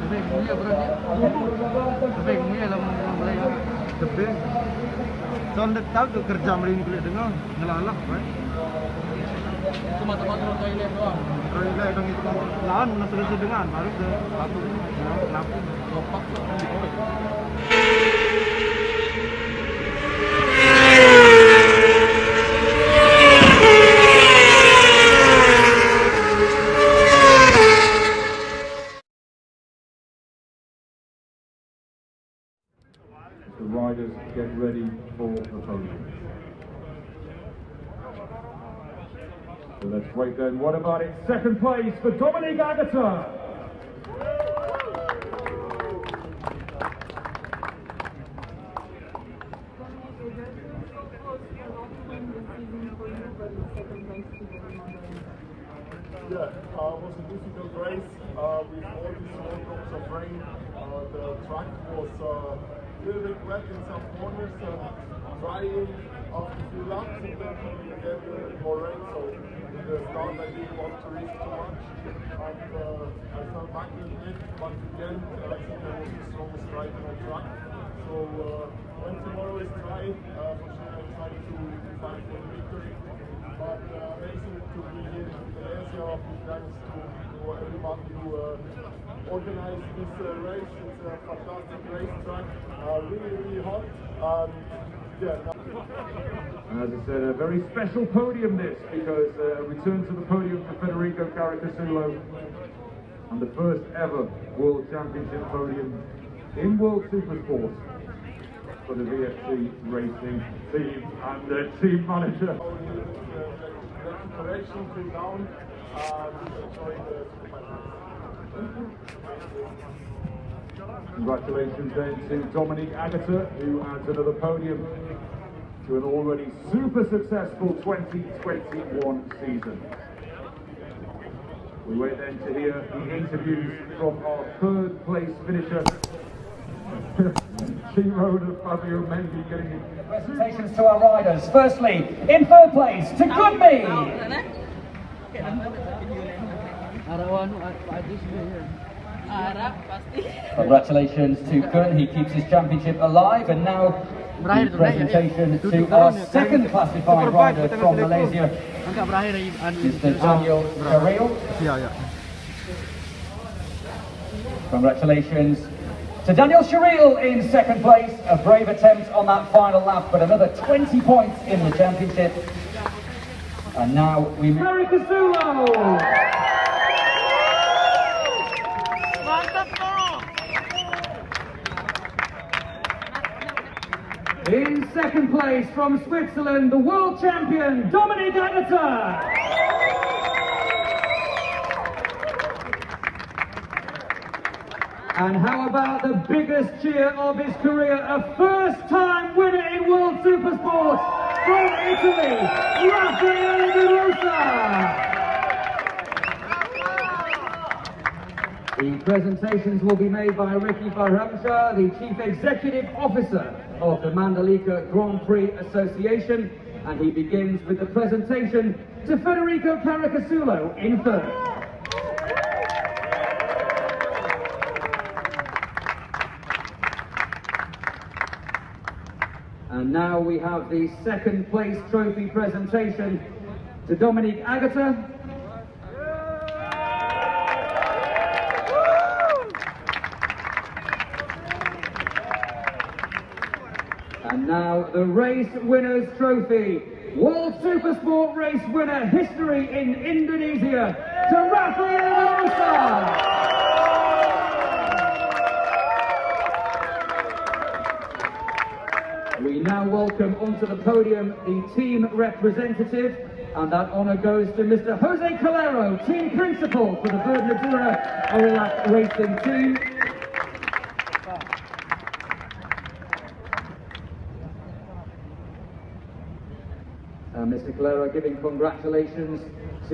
Tebing punya berarti. Mulai. Tahu tuh kerja merini kulit dengar ngelalak, right? Cuma tempat turun toilet doang. Ini dong itu lawan sudah dengan baru ke satu kenapa? Lopak get ready for the podium. So let's wait then. What about it? Second place for Dominique Aegerter. Yeah, uh, it was a difficult race uh, with all these small drops of rain. Uh, the track was little bit wet in some corners, uh, drying after few laps, and then get more rain. So in the start, I didn't want to risk too much, and uh, I fell back a bit. But again, I think I was the strongest rider on track. So uh, when tomorrow is dry, uh, for sure I try to fight for the victory. But uh, amazing to be here in Malaysia. Thanks to, to everybody who uh, organized this uh, race. It's a fantastic racetrack. Uh, really, really hot. Um, yeah. And as I said, a very special podium this because uh, a return to the podium for Federico Caricasulo and the first ever World Championship podium in World Supersport for the VFC Racing team and the team manager. Came down. The Congratulations then to Dominique Aegerter, who adds another podium to an already super successful 2021 season. We wait then to hear the interviews from our third place finisher, team owner Fabio Mendy getting Presentations to our riders. Firstly, in third place, to Goodme. Arawan Pak Adis dia. Harap pasti. Congratulations to Gun, he keeps his championship alive. And now, the tu, berakhir, ya. presentation to our second classified rider from Malaysia, Angkat berakhir lagi. anu, Mr. Daniel Carril. Ya, ya. Congratulations to Daniel Sharil in second place. A brave attempt on that final lap, but another 20 points in the championship. And now we move. America Sulo! In second place from Switzerland, the world champion, Dominique Aegerter. And how about the biggest cheer of his career, a first-time winner in World Supersport from Italy, Raffaele De Rosa. The presentations will be made by Ricky Baheramsjah, the Chief Executive Officer of the Mandalika Grand Prix Association, and he begins with the presentation to Federico Caricasulo in third. And now we have the second place trophy presentation to Dominique Aegerter. And now the race winners trophy. World Supersport race winner history in Indonesia to Raffaele Rosa. We now welcome onto the podium the team representative, and that honour goes to Mr. Jose Calero, team principal for the VerdNatura Orelac Racing Team. Mr. Calero giving congratulations